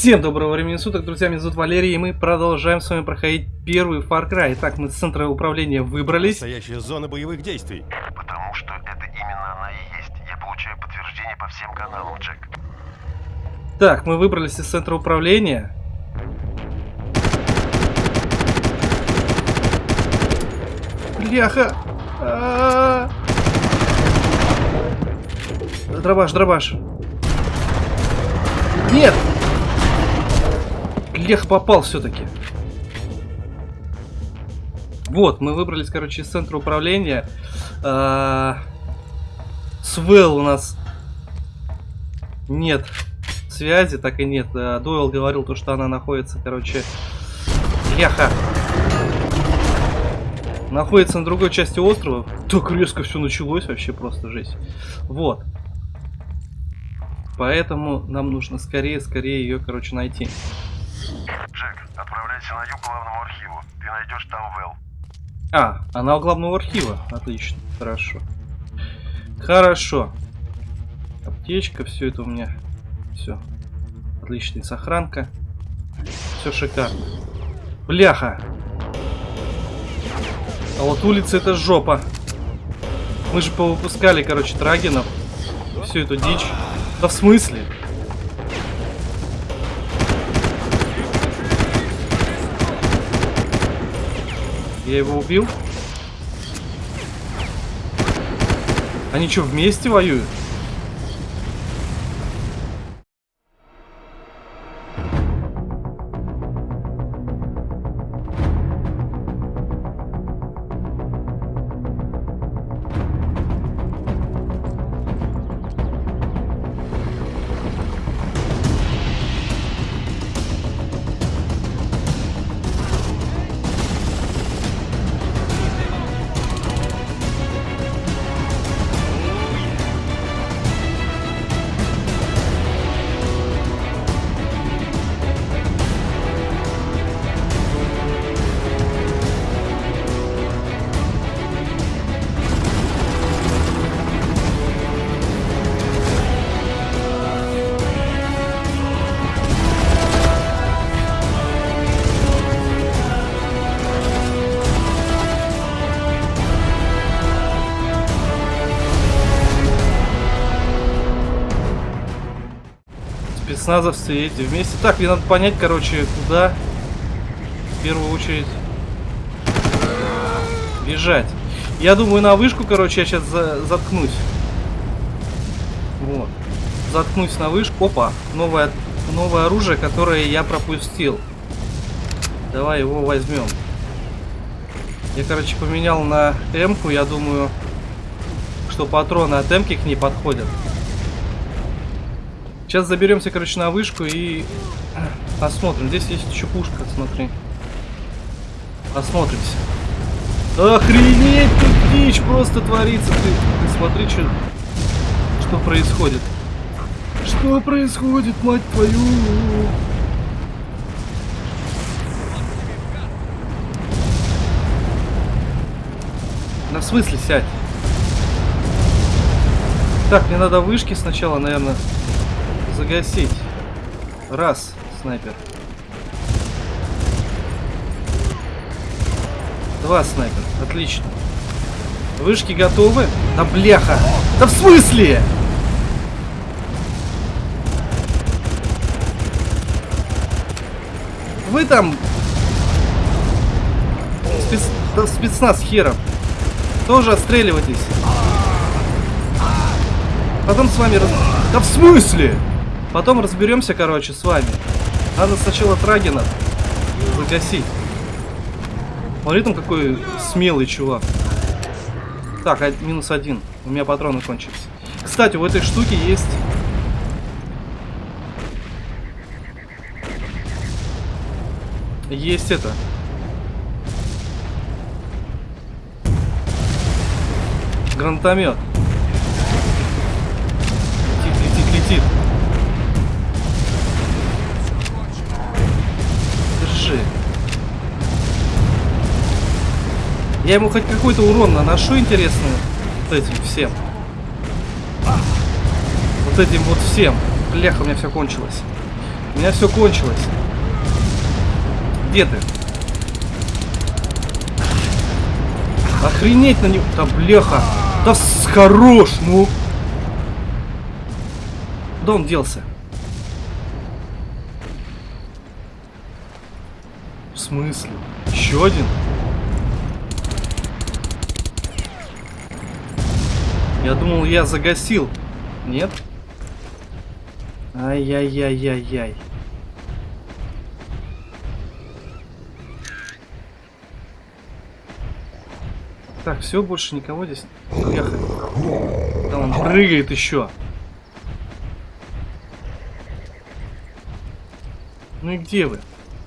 Всем доброго времени суток, друзья, меня зовут Валерий, и мы продолжаем с вами проходить первый Far Cry. Итак, мы с центра управления выбрались. Настоящая зона боевых действий. Потому что это именно она и есть. Я получаю подтверждение по всем каналам, Джек. Так, мы выбрались из центра управления. Бляха! А -а -а. Дробаш, дробаш. Нет! Лех попал все-таки. Вот, мы выбрались, короче, из центра управления. А Свел у нас нет связи, так и нет. А, Дойл говорил то, что она находится, короче, Леха. Находится на другой части острова. Так резко все началось, вообще просто жесть. Вот. Поэтому нам нужно скорее-скорее ее, короче, найти. Джек, отправляйся на юг главному архиву. Ты найдешь там Вэл. А, она у главного архива. Отлично, хорошо. Хорошо. Аптечка, все это у меня. Все. Отличная сохранка. Все шикарно. Бляха! А вот улица это жопа. Мы же повыпускали, короче, трагинов. Всю эту дичь. Да в смысле? Я его убил? Они что, вместе воюют? Спецназовцы эти вместе. Так, мне надо понять, короче, куда в первую очередь бежать. Я думаю, на вышку, короче, я сейчас за заткнусь. Вот. Заткнусь на вышку. Опа, новое, новое оружие, которое я пропустил. Давай его возьмем. Я, короче, поменял на М-ку. Я думаю, что патроны от М-ки к ней подходят. Сейчас заберемся, короче, на вышку и посмотрим. Здесь есть еще пушка, смотри. Осмотримся. Охренеть, тут дичь просто творится. Ты, ты смотри, что, что происходит. Что происходит, мать твою? На смысле сядь? Так, мне надо вышки сначала, наверное, загасить. Раз, снайпер. Два снайпер. Отлично. Вышки готовы? Да бляха! Да в смысле? Вы там... Спец... Спецназ херов. Тоже отстреливайтесь. Потом с вами... Да в смысле? Потом разберемся, короче, с вами. Надо сначала Трагина загасить. Смотри, там какой смелый чувак. Так, а, минус один. У меня патроны кончились. Кстати, у этой штуки есть... Есть это. Гранатомет. Летит, летит, летит. Я ему хоть какой-то урон наношу, интересно, вот этим всем. Вот этим вот всем. Бляха, у меня все кончилось. У меня все кончилось. Где ты? Охренеть на него. Да бляха. Да с- хорош, ну. Куда он делся? В смысле? Еще один? Я думал, я загасил. Нет? Ай-яй-яй-яй-яй. Так, все, больше никого здесь. Да он прыгает еще. Ну и где вы?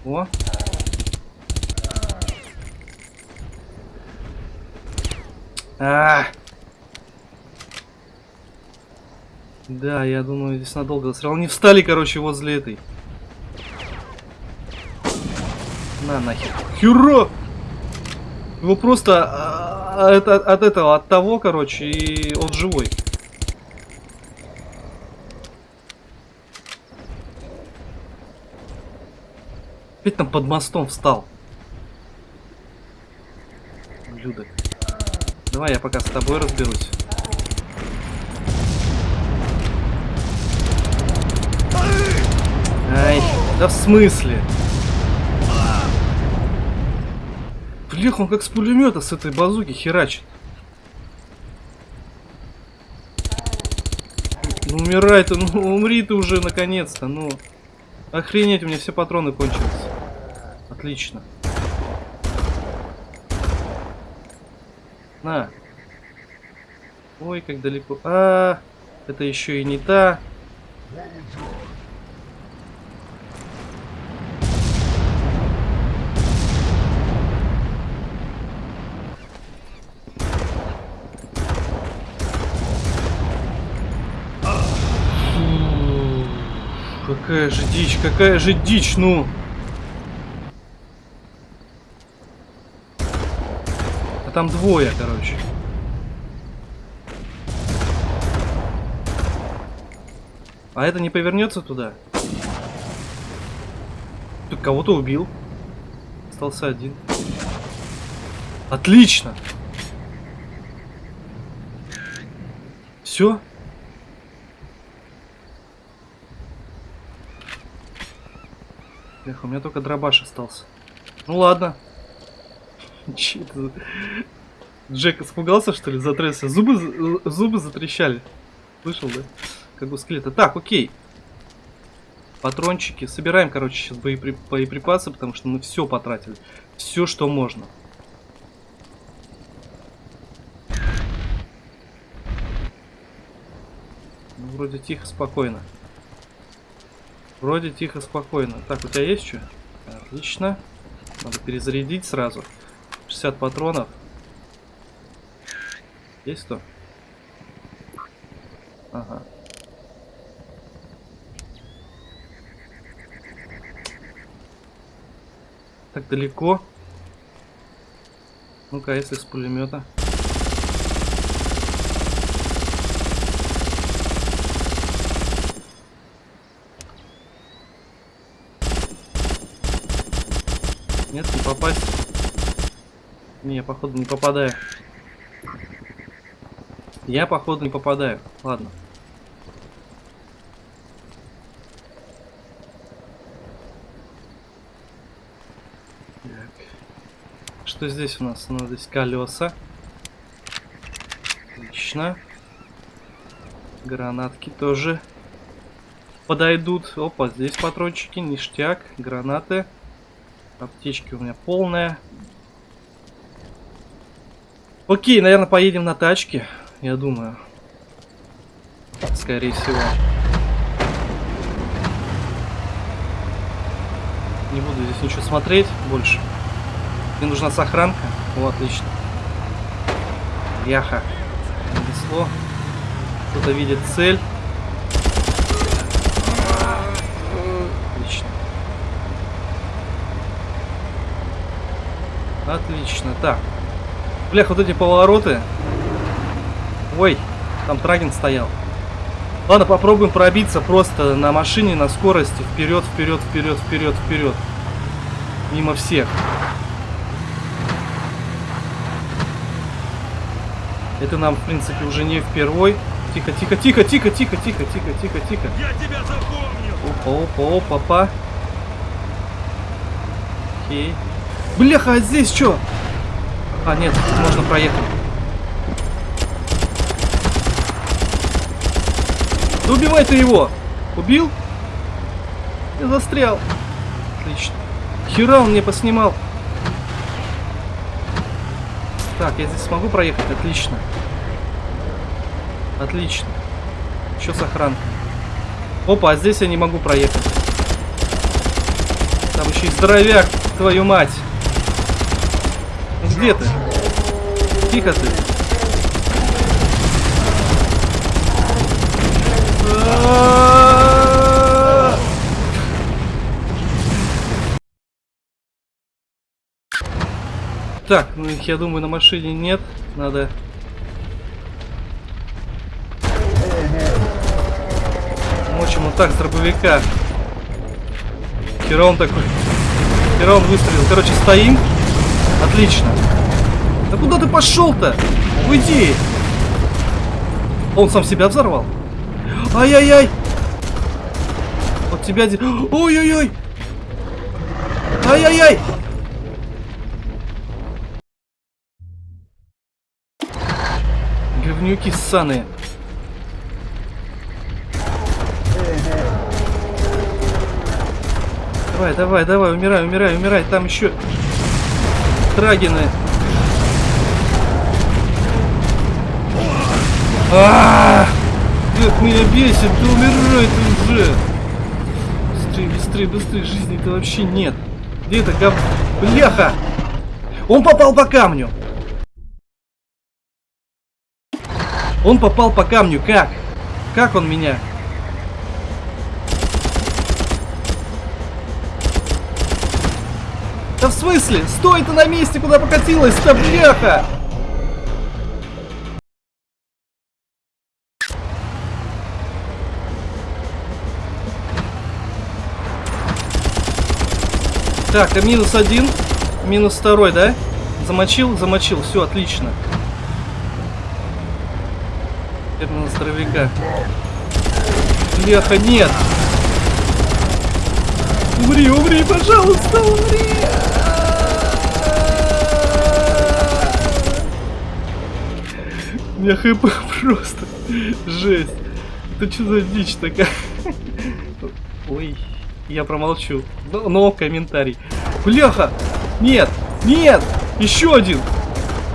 О. А. Да, я думаю, здесь надолго застрял. Они встали, короче, возле этой. На нахер. Хюро! Его просто а, а, это, от этого, от того, короче, и он живой. Опять там под мостом встал. Ублюдок. Давай я пока с тобой разберусь. Ай, да в смысле? Блях, он как с пулемета с этой базуки херачит. Ну умирай ты, ну умри ты уже наконец-то, ну. Охренеть, у меня все патроны кончились. Отлично. На. Ой, как далеко. А, это еще и не та. Какая же дичь, какая же дичь, ну. А там двое, короче. А это не повернется туда? Тут кого-то убил. Остался один. Отлично! Все? Эх, у меня только дробаш остался. Ну ладно. Че Джек испугался, что ли, затрясся? Зубы, зубы затрещали. Слышал, да? Как у скелета. Так, окей. Патрончики. Собираем, короче, сейчас боепри- боеприпасы, потому что мы все потратили. Все, что можно. Ну, вроде тихо, спокойно. Вроде тихо, спокойно. Так, у тебя есть что? Отлично. Надо перезарядить сразу. 60 патронов. Есть кто? Ага. Так далеко. Ну-ка, если с пулемета. Нет, не попасть. Не, я походу не попадаю. Я походу не попадаю. Ладно. Так. Что здесь у нас? У нас здесь колеса. Отлично. Гранатки тоже подойдут. Опа, здесь патрончики, ништяк, гранаты. Аптечки у меня полная. Окей, наверное, поедем на тачке, я думаю. Скорее всего. Не буду здесь ничего смотреть больше. Мне нужна сохранка. О, отлично. Яха. Нанесло. Кто-то видит цель. Отлично. Отлично. Так. Блях, вот эти повороты. Ой, там Траген стоял. Ладно, попробуем пробиться просто на машине на скорости. Вперед, вперед, вперед, вперед, вперед. Мимо всех. Это нам, в принципе, уже не впервой. Тихо, тихо, тихо, тихо, тихо, тихо, тихо, тихо, тихо. Я тебя запомню! Опа, опа, опа, опа. Окей. Бляха, а здесь что? А, нет, можно проехать. Да убивай ты его! Убил? Я застрял. Отлично. Хера он мне поснимал. Так, я здесь смогу проехать? Отлично. Отлично. Еще с охранкой. Опа, а здесь я не могу проехать. Там еще и здоровяк, твою мать. Где ты? Тихо ты. Так, ну их, я думаю, на машине нет. Надо... Мочим вот так с дробовика. Хера он такой. Хера он выстрелил. Короче, стоим. Отлично. Да куда ты пошел-то? Уйди. Он сам себя взорвал. Ай-яй-яй. Вот тебя... Ой-ой-ой. Ай-яй-яй. Говнюки ссаные. Давай, давай, давай, умирай, умирай, умирай. Там еще трагины. А, Как меня бесит, да умирай ты уже. Быстрее, быстрее, быстрее, жизни-то вообще нет. Где это гов... Бляха! Он попал по камню. Он попал по камню, как? Как он меня? Да в смысле? Стой ты на месте, куда покатилась-то, бляха! Так, а минус один, минус второй, да? Замочил, замочил, все, отлично. Теперь на здоровяка. Бляха, нет! Умри, умри, пожалуйста, умри! Меня хп просто жесть. Это что за дичь такая? Ой, я промолчу. Но, но комментарий. Бляха! Нет! Нет! Еще один!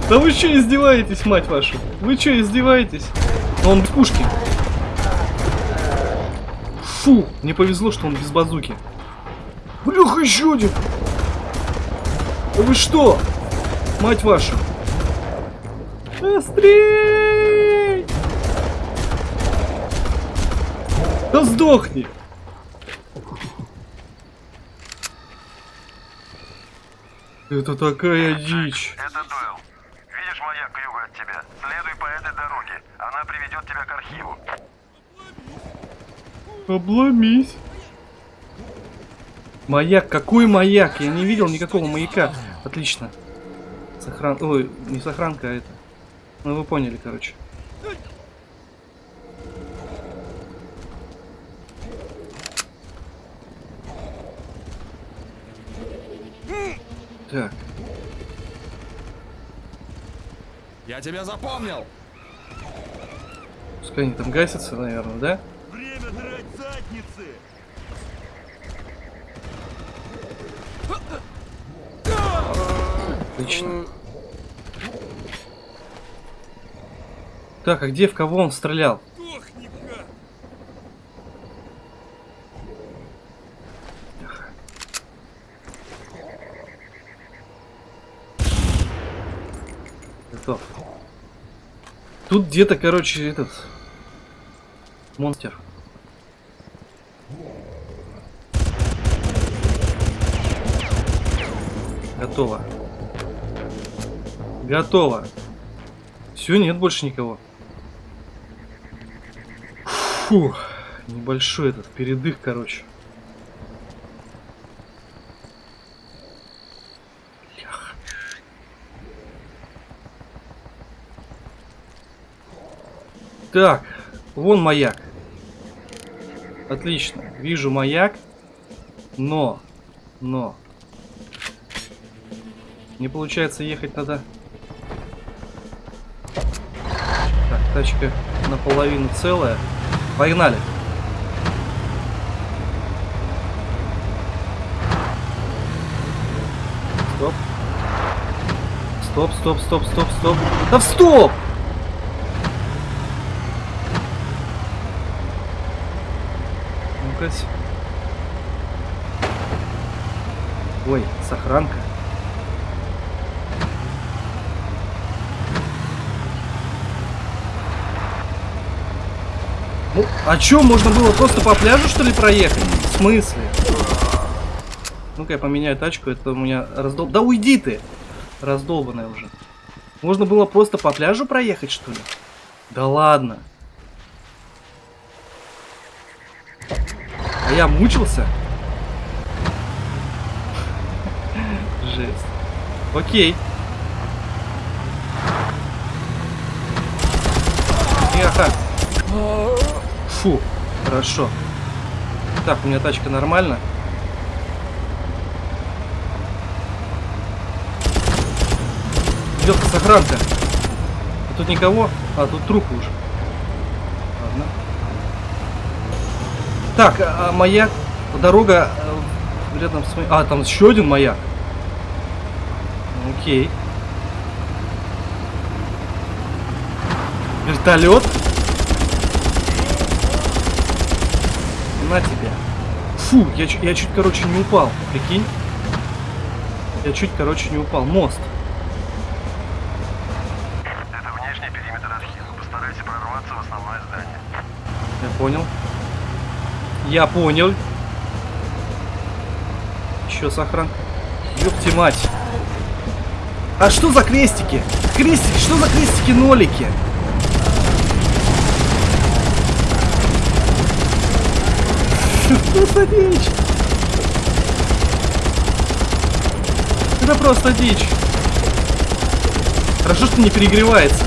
Да вы что издеваетесь, мать вашу? Вы что издеваетесь? Он без пушки. Фу, мне повезло, что он без базуки. Бляха, еще один! Да вы что? Мать вашу! Быстрей! Да сдохни! Это такая дичь. Это Дойл. Видишь маяк к югу от тебя? Следуй по этой дороге. Она приведет тебя к архиву. Обломись. Маяк, какой маяк? Я не видел никакого маяка. Отлично. Сохран... Ой, не сохранка, а это. Ну вы поняли, короче. Так, Я тебя запомнил! пускай они там гасятся, наверное, да? Время драть задницы! Отлично. Так, а где в кого он стрелял? Сдохни-ка! Готов. Тут где-то, короче, этот монстр. Готово. Готово. Все, нет больше никого. Фу, небольшой этот передых, короче. Так, вон маяк. Отлично, вижу маяк, но, но, не получается ехать надо. Так, тачка наполовину целая. Погнали. Стоп. Стоп, стоп, стоп, стоп, стоп. Да в стоп! Ну-ка. Ой, сохранка. Ну, а чё, можно было просто по пляжу, что ли, проехать? В смысле? Ну-ка я поменяю тачку, это у меня раздол... Да уйди ты! Раздолбанная уже. Можно было просто по пляжу проехать, что ли? Да ладно. Я мучился? Жесть. Окей. Ехать. Фу, хорошо. Так, у меня тачка нормально. Лёха, сохранка. А тут никого? А, тут трупы уже. Ладно. Так, а, маяк, дорога э, рядом с. А, там еще один маяк. Окей. Вертолет? На тебя. Фу, я, чуть- я чуть, короче, не упал. Прикинь? Я чуть, короче, не упал. Мост. Это внешний периметр архива. Постарайся прорваться в основное здание. Я понял. Я понял. Еще сохран. Ёпти мать. А что за крестики? Крестики, что за крестики-нолики? Что за дичь? Это просто дичь. Хорошо, что не перегревается.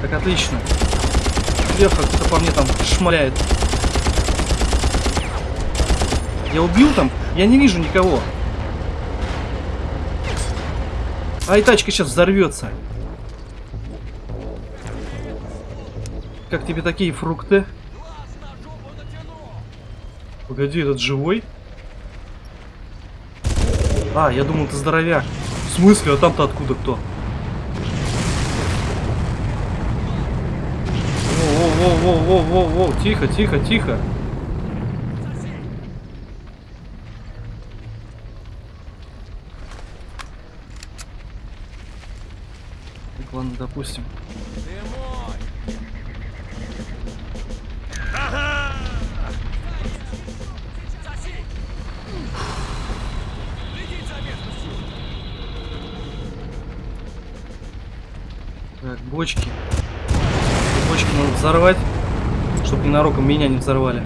Так, отлично. Леха кто-то по мне там шмаляет. Я убил там? Я не вижу никого. Ай, тачка сейчас взорвется. Как тебе такие фрукты? Погоди, этот живой? А, я думал, ты здоровяк. В смысле? А там-то откуда кто? Воу-воу-воу-воу-воу-воу, тихо, тихо, тихо. Так, ладно, допустим. Так, бочки. Надо взорвать, чтобы ненароком меня не взорвали.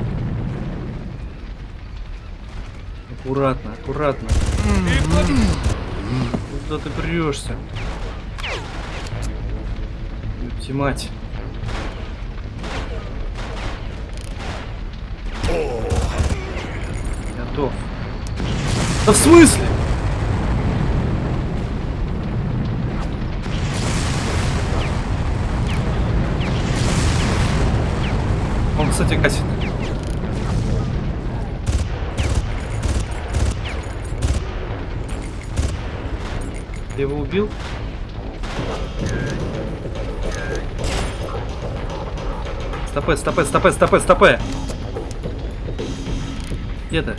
Аккуратно, аккуратно. Куда ты прешься? Ёпти мать. Готов. Да в смысле? Гасит. Ты его убил? Стопэ, стопэ, стопэ, стопэ, стопэ! Где ты?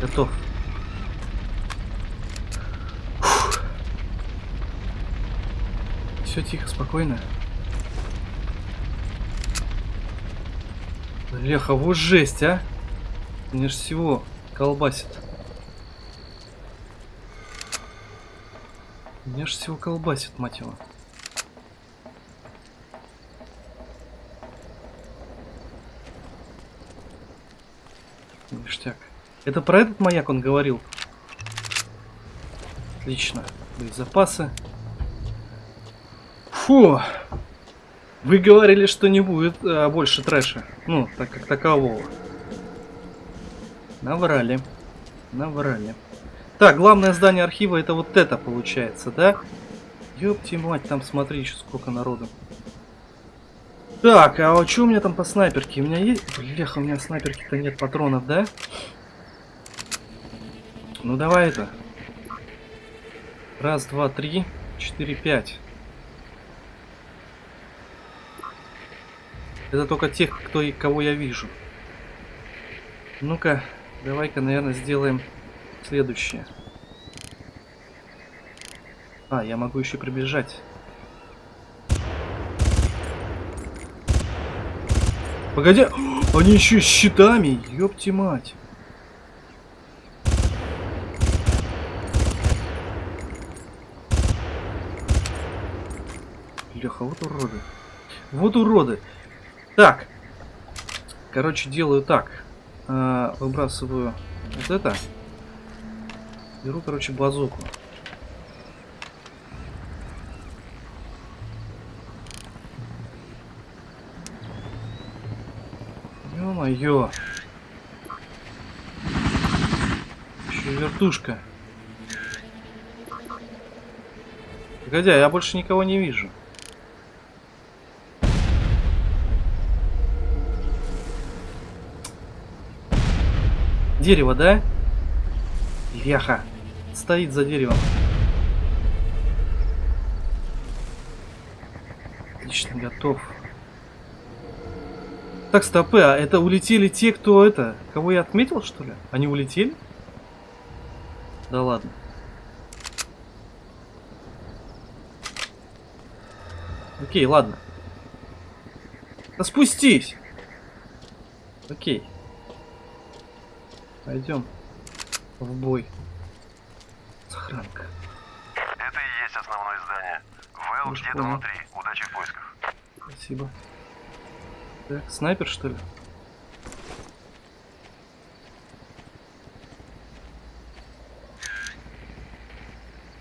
Готов. Все тихо, спокойно. Леха, вот жесть, а. Мне ж всего колбасит. Меня ж всего колбасит, мать его. Ништяк. Это про этот маяк он говорил? Отлично. Боезапасы. Фу. Вы говорили, что не будет а, больше трэша. Ну, так как такового. Наврали. Наврали. Так, главное здание архива это вот это получается, да? Ёпти мать, там смотри еще сколько народу. Так, а что у меня там по снайперке? У меня есть... Бляха, у меня снайперки-то нет патронов, да? Ну давай это. Раз, два, три, четыре, пять. Это только тех, кто и кого я вижу. Ну-ка, давай-ка, наверное, сделаем следующее. А, я могу еще приближать. Погоди, они еще с щитами, ёпти мать. Леха, вот уроды. Вот уроды. Так. Короче, делаю так. А, выбрасываю вот это. Беру, короче, базуку. Ё-моё. Еще вертушка. Погоди, я больше никого не вижу. Дерево, да? Веха. Стоит за деревом. Отлично, готов. Так, стопы, а это улетели те, кто это... Кого я отметил, что ли? Они улетели? Да ладно. Окей, ладно. Да спустись! Окей. Пойдем в бой. Сохранка. Это и есть основное здание. Вэл где-то внутри. Удачи в поисках. Спасибо. Так, снайпер, что ли?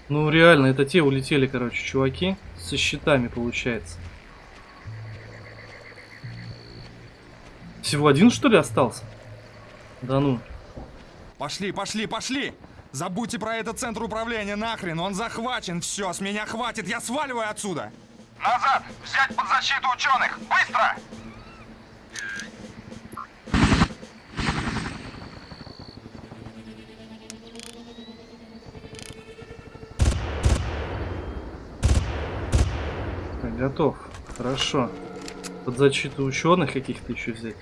Ну, реально, это те улетели, короче, чуваки. Со щитами, получается. Всего один, что ли, остался? Да ну. Пошли, пошли, пошли! Забудьте про этот центр управления нахрен, он захвачен, все, с меня хватит, я сваливаю отсюда! Назад! Взять под защиту ученых! Быстро! Готов. Хорошо. Под защиту ученых каких-то еще взять.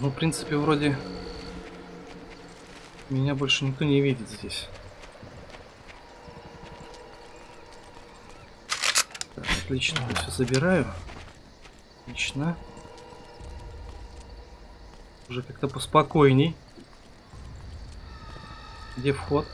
Ну, в принципе, вроде меня больше никто не видит здесь. Так, отлично, все забираю. Отлично. Уже как-то поспокойней. Где вход?